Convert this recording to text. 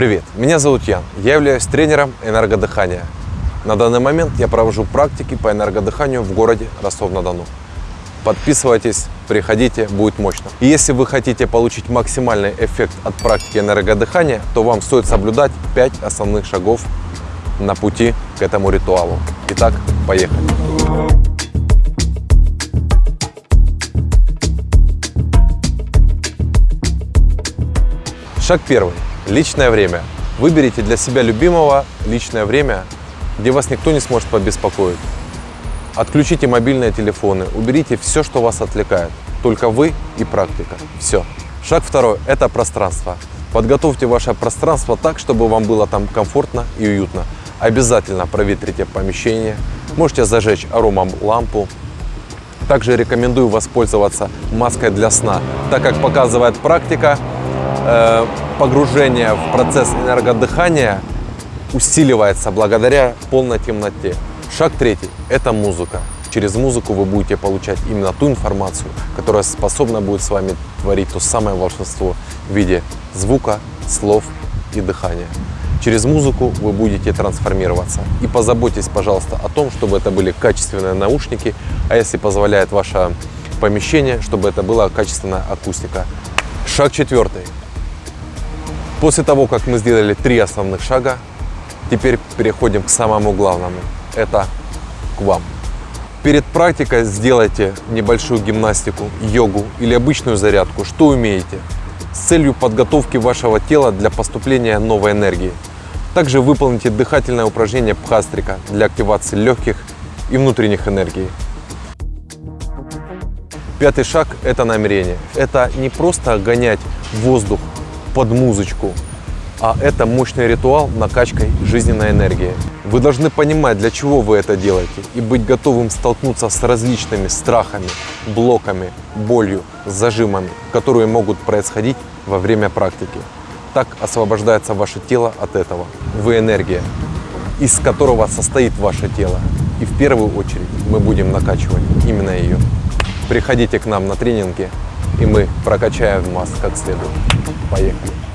Привет, меня зовут Ян. Я являюсь тренером энергодыхания. На данный момент я провожу практики по энергодыханию в городе Ростов-на-Дону. Подписывайтесь, приходите, будет мощно. И если вы хотите получить максимальный эффект от практики энергодыхания, то вам стоит соблюдать 5 основных шагов на пути к этому ритуалу. Итак, поехали. Шаг первый. Личное время. Выберите для себя любимого личное время, где вас никто не сможет побеспокоить. Отключите мобильные телефоны, уберите все, что вас отвлекает. Только вы и практика. Все. Шаг второй – это пространство. Подготовьте ваше пространство так, чтобы вам было там комфортно и уютно. Обязательно проветрите помещение. Можете зажечь аромалампу. Также рекомендую воспользоваться маской для сна, так как показывает практика, э, погружение в процесс энергодыхания усиливается благодаря полной темноте. Шаг третий – это музыка. Через музыку вы будете получать именно ту информацию, которая способна будет с вами творить то самое волшебство в виде звука, слов и дыхания. Через музыку вы будете трансформироваться. И позаботьтесь, пожалуйста, о том, чтобы это были качественные наушники, а если позволяет ваше помещение, чтобы это была качественная акустика. Шаг четвертый. После того, как мы сделали три основных шага, теперь переходим к самому главному. Это к вам. Перед практикой сделайте небольшую гимнастику, йогу или обычную зарядку, что умеете, с целью подготовки вашего тела для поступления новой энергии. Также выполните дыхательное упражнение пхастрика для активации легких и внутренних энергий. Пятый шаг – это намерение. Это не просто гонять воздух под музычку, а это мощный ритуал накачкой жизненной энергии. Вы должны понимать, для чего вы это делаете, и быть готовым столкнуться с различными страхами, блоками, болью, зажимами, которые могут происходить во время практики. Так освобождается ваше тело от этого. Вы энергия, из которого состоит ваше тело. И в первую очередь мы будем накачивать именно ее. Приходите к нам на тренинги, и мы прокачаем вас как следует. Поехали!